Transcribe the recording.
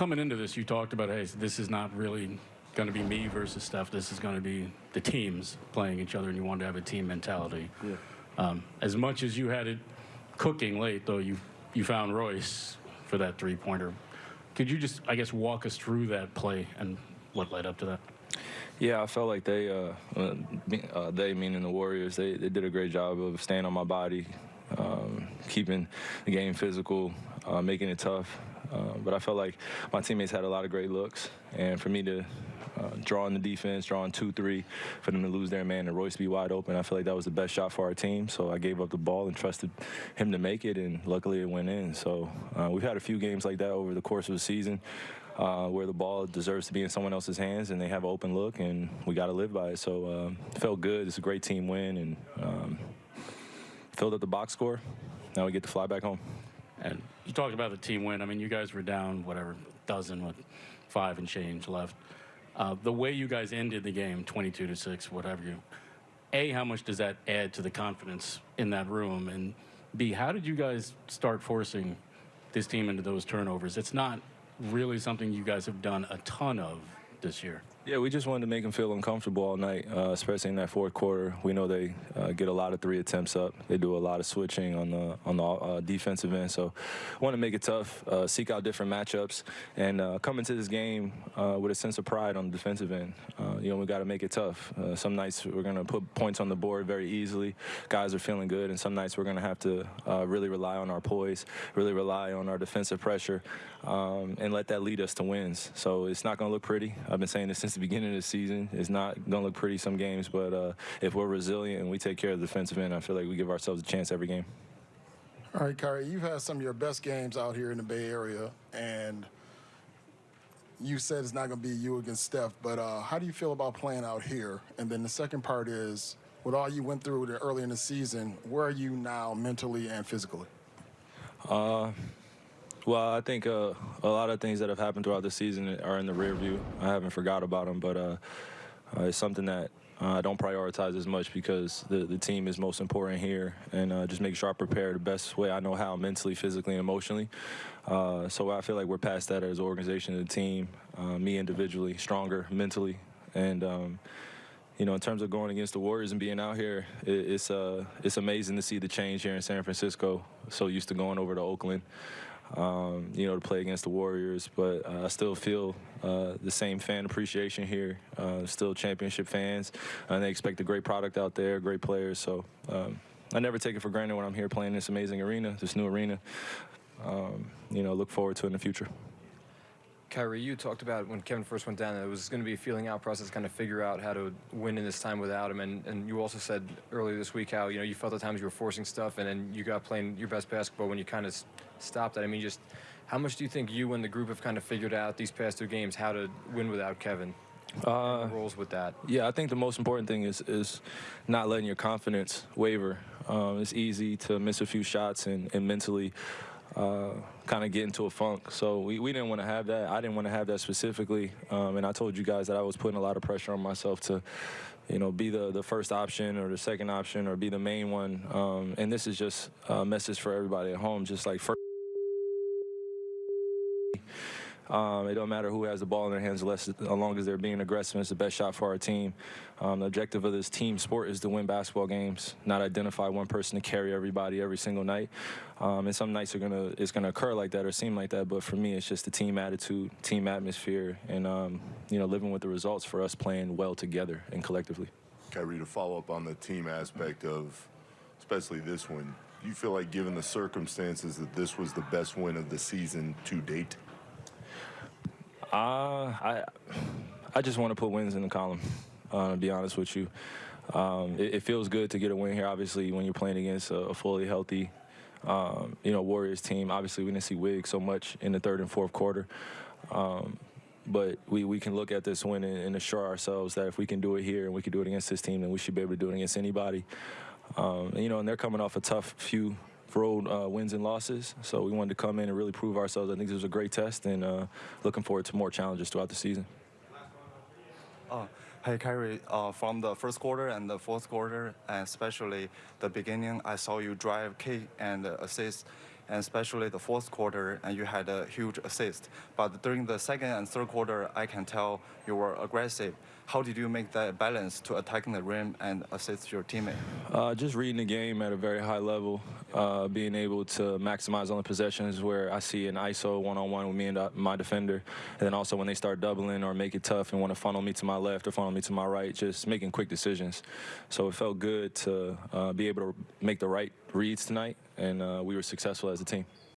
coming into this, you talked about, hey, this is not really going to be me versus Steph. This is going to be the teams playing each other, and you wanted to have a team mentality. Yeah. Um, as much as you had it cooking late, though, you you found Royce for that three pointer. Could you just, I guess, walk us through that play and what led up to that? Yeah, I felt like they, uh, uh, uh, they meaning the Warriors, they, they did a great job of staying on my body, um, keeping the game physical, uh, making it tough. Uh, but I felt like my teammates had a lot of great looks, and for me to uh, draw in the defense, draw in two, three, for them to lose their man and Royce be wide open, I feel like that was the best shot for our team. So I gave up the ball and trusted him to make it, and luckily it went in. So uh, we've had a few games like that over the course of the season uh, where the ball deserves to be in someone else's hands and they have an open look, and we got to live by it. So um, it felt good. It's a great team win, and um, filled up the box score. Now we get to fly back home. You talked about the team win. I mean, you guys were down, whatever, dozen with five and change left. Uh, the way you guys ended the game, 22 to 6, whatever you. A, how much does that add to the confidence in that room? And B, how did you guys start forcing this team into those turnovers? It's not really something you guys have done a ton of this year. Yeah, we just wanted to make them feel uncomfortable all night, uh, especially in that fourth quarter. We know they uh, get a lot of three attempts up. They do a lot of switching on the on the uh, defensive end. So, want to make it tough, uh, seek out different matchups, and uh, come into this game uh, with a sense of pride on the defensive end. you know, we got to make it tough. some nights we're going to put points on the board very easily. Guys are feeling good, and some nights we're going to have to really rely on our poise, really rely on our defensive pressure, um, and let that lead us to wins. So it's not going to look pretty. I've been saying this since the beginning of the season. It's not going to look pretty some games, but uh, if we're resilient and we take care of the defensive end, I feel like we give ourselves a chance every game. All right, Kyrie, you've had some of your best games out here in the Bay Area, and you said it's not going to be you against Steph, but uh, how do you feel about playing out here? And then the second part is, with all you went through early in the season, where are you now mentally and physically? Uh, well, I think uh, a lot of things that have happened throughout the season are in the rear view. I haven't forgot about them, but uh, uh, it's something that uh, I don't prioritize as much because the, the team is most important here, and uh, just make sure I prepare the best way I know how, mentally, physically, and emotionally. Uh, so I feel like we're past that as an organization a team, me individually, stronger mentally, and. Um, you know, in terms of going against the Warriors and being out here, it, it's it's amazing to see the change here in San Francisco. So used to going over to Oakland, um, you know, to play against the Warriors. But uh, I still feel uh, the same fan appreciation here. Uh, still championship fans, and they expect a great product out there, great players. So um, I never take it for granted when I'm here playing this amazing arena, this new arena. Um, you know, look forward to it in the future. Kyrie, you talked about when Kevin first went down, it was going to be a feeling out process, kind of figure out how to win in this time without him. And, and you also said earlier this week how, you know, you felt at times you were forcing stuff and then you got playing your best basketball when you kind of stopped that. I mean, just how much do you think you and the group have kind of figured out these past two games how to win without Kevin? Uh, roles with that. Yeah, I think the most important thing is is not letting your confidence waver. Um, it's easy to miss a few shots and, and mentally uh, kind of get into a funk. So we, we didn't want to have that. I didn't want to have that specifically. Um, and I told you guys that I was putting a lot of pressure on myself to, you know, be the, the first option or the second option or be the main one. Um, and this is just a message for everybody at home, just like first. Um, it don't matter who has the ball in their hands, as long as they're being aggressive. It's the best shot for our team. Um, the objective of this team sport is to win basketball games, not identify one person to carry everybody every single night. Um, and some nights are gonna it's gonna occur like that or seem like that. But for me, it's just the team attitude, team atmosphere, and um, you know living with the results for us playing well together and collectively. Kyrie, to follow up on the team aspect of, especially this one, you feel like, given the circumstances, that this was the best win of the season to date? Uh, I I just want to put wins in the column. Uh, to be honest with you, um, it, it, feels good to get a win here. Obviously, when you're playing against a, a fully healthy, um, you know, Warriors team. Obviously, we didn't see Wiggs so much in the third and fourth quarter. Um, but we, we can look at this win and, and, assure ourselves that if we can do it here and we can do it against this team, then we should be able to do it against anybody. Um, and, you know, and they're coming off a tough few road uh, wins and losses. So we wanted to come in and really prove ourselves. I think this was a great test, and uh, looking forward to more challenges throughout the season. Uh, hey, Kyrie, uh, from the first quarter and the fourth quarter, and especially the beginning, I saw you drive, kick, and assist. and especially the fourth quarter, and you had a huge assist. But during the second and third quarter, I can tell you were aggressive. How did you make that balance to attacking the rim and assist your teammate? Uh, just reading the game at a very high level, uh, being able to maximize on the possessions where I see an ISO one-on-one with me and uh, my defender, and then also when they start doubling or make it tough and want to funnel me to my left or funnel me to my right, just making quick decisions. So it felt good to uh, be able to make the right reads tonight, and uh, we were successful as a team.